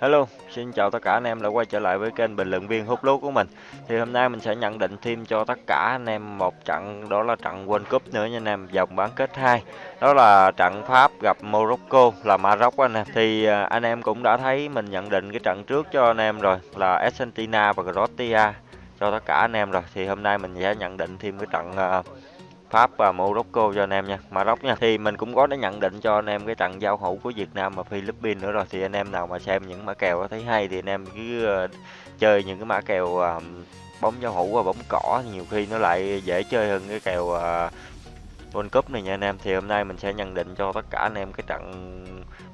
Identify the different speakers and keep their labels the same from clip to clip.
Speaker 1: Hello, xin chào tất cả anh em đã quay trở lại với kênh bình luận viên hút lúa của mình. Thì hôm nay mình sẽ nhận định thêm cho tất cả anh em một trận đó là trận World Cup nữa nha anh em, vòng bán kết 2. Đó là trận Pháp gặp Morocco là Maroc anh em. Thì à, anh em cũng đã thấy mình nhận định cái trận trước cho anh em rồi là Argentina và Croatia cho tất cả anh em rồi. Thì hôm nay mình sẽ nhận định thêm cái trận à, Pháp và Morocco cho anh em nha, Maroc nha. Thì mình cũng có đã nhận định cho anh em cái trận giao hữu của Việt Nam và Philippines nữa rồi. Thì anh em nào mà xem những mã kèo thấy hay thì anh em cứ ờ, chơi những cái mã kèo ờ, bóng giao hữu và bóng cỏ nhiều khi nó lại dễ chơi hơn cái kèo ờ, World Cup này nha anh em. Thì hôm nay mình sẽ nhận định cho tất cả anh em cái trận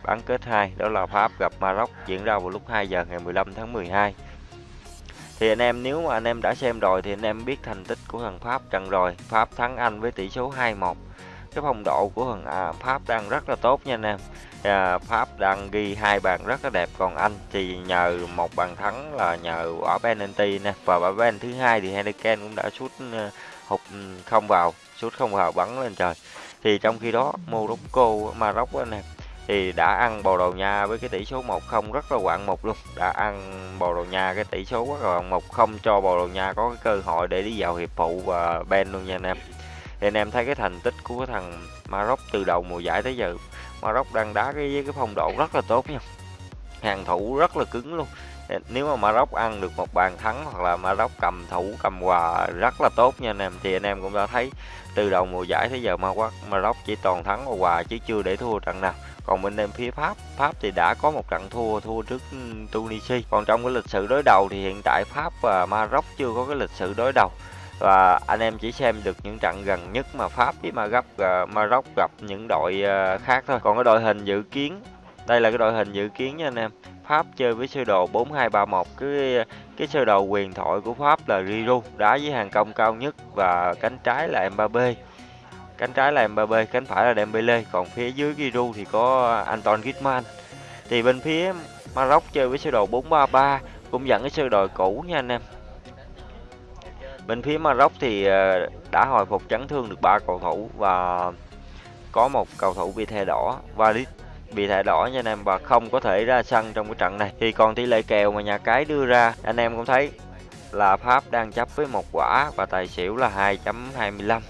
Speaker 1: bán kết 2 đó là Pháp gặp Maroc diễn ra vào lúc 2 giờ ngày 15 tháng 12 thì anh em nếu mà anh em đã xem rồi thì anh em biết thành tích của thằng Pháp trận rồi. Pháp thắng Anh với tỷ số 2-1 cái phong độ của thằng à, Pháp đang rất là tốt nha anh em. À, Pháp đang ghi hai bàn rất là đẹp. Còn Anh thì nhờ một bàn thắng là nhờ quả penalty nè. Và quả penalty thứ hai thì Heineken cũng đã sút ờ, hụt ừ, không vào sút không vào bắn lên trời. Thì trong khi đó Morocco Maroc anh em thì đã ăn Bồ Đào Nha với cái tỷ số 1-0 rất là quạng một luôn. Đã ăn Bồ Đào Nha cái tỷ số rất là một không cho Bồ Đào Nha có cái cơ hội để đi vào hiệp phụ và Ben luôn nha anh em. Thì anh em thấy cái thành tích của cái thằng Maroc từ đầu mùa giải tới giờ, Maroc đang đá cái với cái phong độ rất là tốt nha. Hàng thủ rất là cứng luôn. Nếu mà Maroc ăn được một bàn thắng hoặc là Maroc cầm thủ, cầm quà rất là tốt nha anh em. Thì anh em cũng đã thấy từ đầu mùa giải tới giờ Maroc Maroc chỉ toàn thắng và quà chứ chưa để thua trận nào còn bên em phía Pháp Pháp thì đã có một trận thua thua trước ừ, Tunisia. Còn trong cái lịch sử đối đầu thì hiện tại Pháp và Maroc chưa có cái lịch sử đối đầu. Và anh em chỉ xem được những trận gần nhất mà Pháp với Maroc uh, Maroc gặp những đội uh, khác thôi. Còn cái đội hình dự kiến đây là cái đội hình dự kiến nha anh em. Pháp chơi với sơ đồ 4231 cái cái sơ đồ quyền thoại của Pháp là Giroud đá với hàng công cao nhất và cánh trái là Mbappe cánh trái là Mbappe cánh phải là Dembele. Còn phía dưới Giroud thì có Anton Griezmann. Thì bên phía Maroc chơi với sơ đồ 433 cũng dẫn cái sơ đồ cũ nha anh em. Bên phía Maroc thì ờ, đã hồi phục chấn thương được ba cầu thủ và có một cầu thủ bị thẻ đỏ và bị thẻ đỏ nha anh em, và không có thể ra sân trong cái trận này. Thì còn tỷ lệ kèo mà nhà cái đưa ra, anh em cũng thấy là Pháp đang chấp với một quả và tài xỉu là 2.25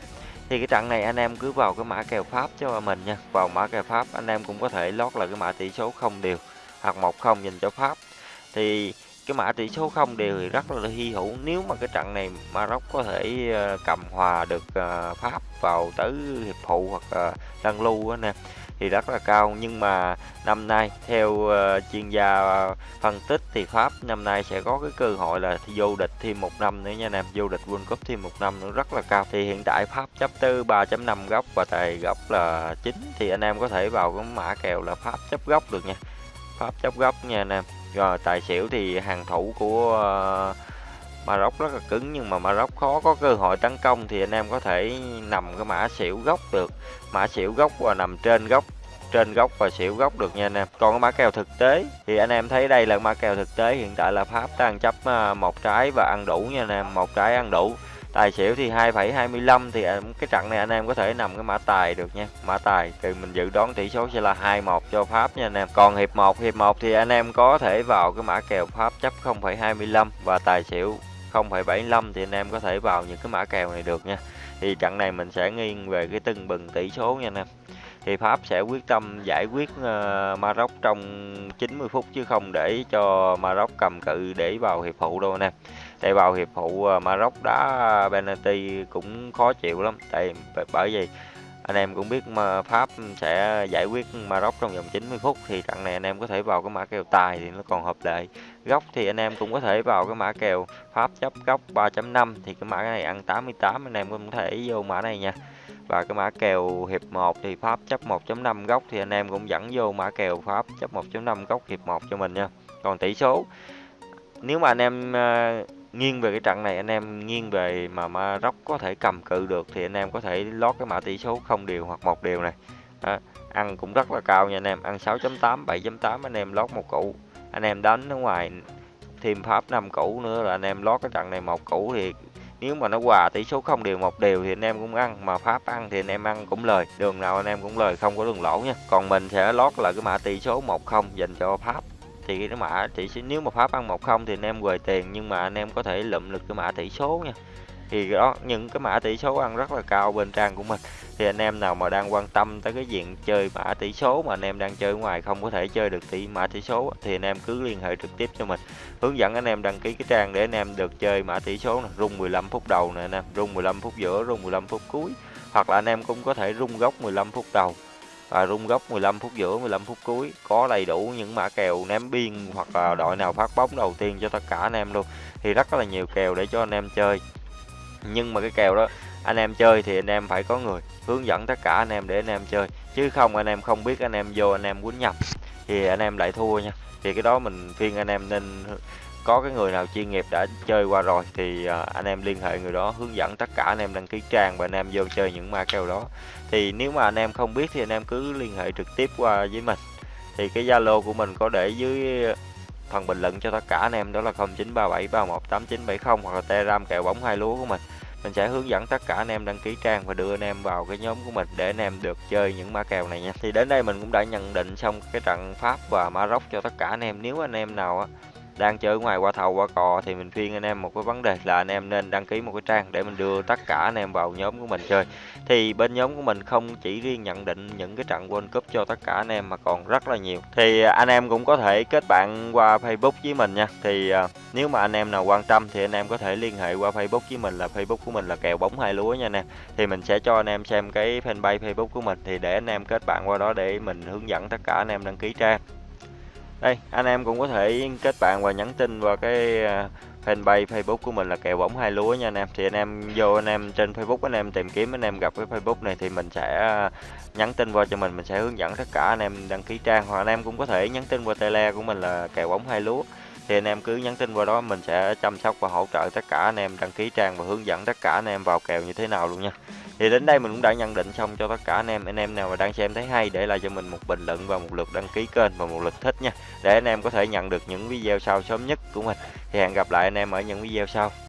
Speaker 1: thì cái trận này anh em cứ vào cái mã kèo Pháp cho mình nha. Vào mã kèo Pháp, anh em cũng có thể lót là cái mã tỷ số không đều hoặc một không dành cho Pháp. Thì cái mã tỷ số không đều thì rất là hy hữu. Nếu mà cái trận này Maroc có thể ờ, cầm hòa được ờ, Pháp vào tới hiệp phụ hoặc ờ, đăng lăn lưu anh em thì rất là cao. Nhưng mà năm nay theo uh, chuyên gia phân tích thì Pháp năm nay sẽ có cái cơ hội là vô địch thêm một năm nữa nha anh em vô địch World Cup thêm một năm nữa rất là cao. Thì hiện tại Pháp chấp tư 3.5 góc và tài góc là 9 thì anh em có thể vào cái mã kèo là Pháp chấp góc được nha. Pháp chấp góc nha anh em rồi, tài xỉu thì hàng thủ của ờ, Maroc rất là cứng, nhưng mà Maroc khó có cơ hội tấn công thì anh em có thể nằm cái mã xỉu góc được. Mã xỉu góc và nằm trên góc trên góc và xỉu góc được nha anh em. Còn cái mã kèo thực tế thì anh em thấy đây là mã kèo thực tế hiện tại là Pháp đang chấp ờ, một trái và ăn đủ nha anh em, một trái ăn đủ tài xỉu thì 2,25 thì à, cái trận này anh em có thể nằm cái mã tài được nha. Mã tài thì mình dự đoán tỷ số sẽ là 21 cho Pháp nha anh em. Còn hiệp 1 hiệp 1 thì anh em có thể vào cái mã kèo Pháp chấp 0,25 và tài xỉu 0,75 thì anh em có thể vào những cái mã kèo này được nha. Thì trận này mình sẽ nghiêng về cái từng bừng tỷ số nha anh em thì Pháp sẽ quyết tâm giải quyết ờ, Maroc trong 90 phút chứ không để cho Maroc cầm cự để vào hiệp phụ đâu anh em tại vào hiệp phụ ờ, Maroc đá penalty cũng khó chịu lắm. Tại bởi vì anh em cũng biết mà Pháp sẽ giải quyết Maroc trong vòng 90 phút thì trận này anh em có thể vào cái mã kèo tài thì nó còn hợp lệ. Góc thì anh em cũng có thể vào cái mã kèo Pháp chấp góc 3.5 thì cái mã này ăn 88 anh em cũng có thể vô mã này nha và cái mã kèo hiệp 1 thì Pháp chấp 1.5 góc thì anh em cũng dẫn vô mã kèo Pháp chấp 1.5 góc hiệp 1 cho mình nha còn tỷ số nếu mà anh em uh, nghiêng về cái trận này anh em nghiêng về mà Maroc có thể cầm cự được thì anh em có thể lót cái mã tỷ số không điều hoặc một điều này đó. ăn cũng rất là cao nha anh em ăn 6.8 7.8 anh em lót một củ anh em đánh ở ngoài thêm pháp 5 củ nữa là anh em lót cái trận này một củ thì nếu mà nó hòa tỷ số không đều một đều thì anh em cũng ăn, mà pháp ăn thì anh em ăn cũng lời. Đường nào anh em cũng lời, không có đường lỗ nha. Còn mình sẽ lót lại cái mã tỷ số 10 dành cho pháp. Thì cái mã tỷ số, nếu mà Pháp ăn 1-0 thì anh em quầy tiền, nhưng mà anh em có thể lụm được cái mã tỷ số nha. Thì đó những cái mã tỷ số ăn rất là cao bên trang của mình. Thì anh em nào mà đang quan tâm tới cái diện chơi mã tỷ số mà anh em đang chơi ngoài không có thể chơi được tỷ mã tỷ số thì anh em cứ liên hệ trực tiếp cho mình. Hướng dẫn anh em đăng ký cái trang để anh em được chơi mã tỷ số này rung 15 phút đầu nè anh em, rung 15 phút giữa, rung 15 phút cuối. Hoặc là anh em cũng có thể rung gốc 15 phút đầu và rung gốc 15 phút giữa 15 phút cuối có đầy đủ những mã kèo ném biên hoặc là đội nào phát bóng đầu tiên cho tất cả anh em luôn thì rất là nhiều kèo để cho anh em chơi nhưng mà cái kèo đó anh em chơi thì anh em phải có người hướng dẫn tất cả anh em để anh em chơi chứ không anh em không biết anh em vô anh em quýnh nhầm thì anh em lại thua nha thì cái đó mình khuyên anh em nên có cái người nào chuyên nghiệp đã chơi qua rồi thì anh em liên hệ người đó hướng dẫn tất cả anh em đăng ký trang và anh em vô chơi những ma kèo đó thì nếu mà anh em không biết thì anh em cứ liên hệ trực tiếp qua với mình thì cái zalo của mình có để dưới phần bình luận cho tất cả anh em, đó là 0937318970 hoặc là telegram kèo bóng hai lúa của mình. Mình sẽ hướng dẫn tất cả anh em đăng ký trang và đưa anh em vào cái nhóm của mình để anh em được chơi những mã kèo này nha. Thì đến đây mình cũng đã nhận định xong cái trận Pháp và Maroc cho tất cả anh em. Nếu anh em nào á đang chơi ngoài qua thầu qua cò thì mình khuyên anh em một cái vấn đề là anh em nên đăng ký một cái trang để mình đưa tất cả anh em vào nhóm của mình chơi thì bên nhóm của mình không chỉ riêng nhận định những cái trận World Cup cho tất cả anh em mà còn rất là nhiều thì anh em cũng có thể kết bạn qua Facebook với mình nha thì nếu mà anh em nào quan tâm thì anh em có thể liên hệ qua Facebook với mình là Facebook của mình là kèo bóng hai lúa nha anh em thì mình sẽ cho anh em xem cái fanpage Facebook của mình thì để anh em kết bạn qua đó để mình hướng dẫn tất cả anh em đăng ký trang đây anh em cũng có thể kết bạn và nhắn tin vào cái fanpage Facebook của mình là kèo bóng hai lúa nha anh em thì anh em vô anh em trên Facebook anh em tìm kiếm anh em gặp cái Facebook này thì mình sẽ nhắn tin qua cho mình mình sẽ hướng dẫn tất cả anh em đăng ký trang hoặc anh em cũng có thể nhắn tin qua tele của mình là kèo bóng hai lúa thì anh em cứ nhắn tin qua đó mình sẽ chăm sóc và hỗ trợ tất cả anh em đăng ký trang và hướng dẫn tất cả anh em vào kèo như thế nào luôn nha thì đến đây mình cũng đã nhận định xong cho tất cả anh em. Anh em nào mà đang xem thấy hay, để lại cho mình một bình luận và một lượt đăng ký kênh và một lượt thích nha. Để anh em có thể nhận được những video sau sớm nhất của mình. Thì hẹn gặp lại anh em ở những video sau.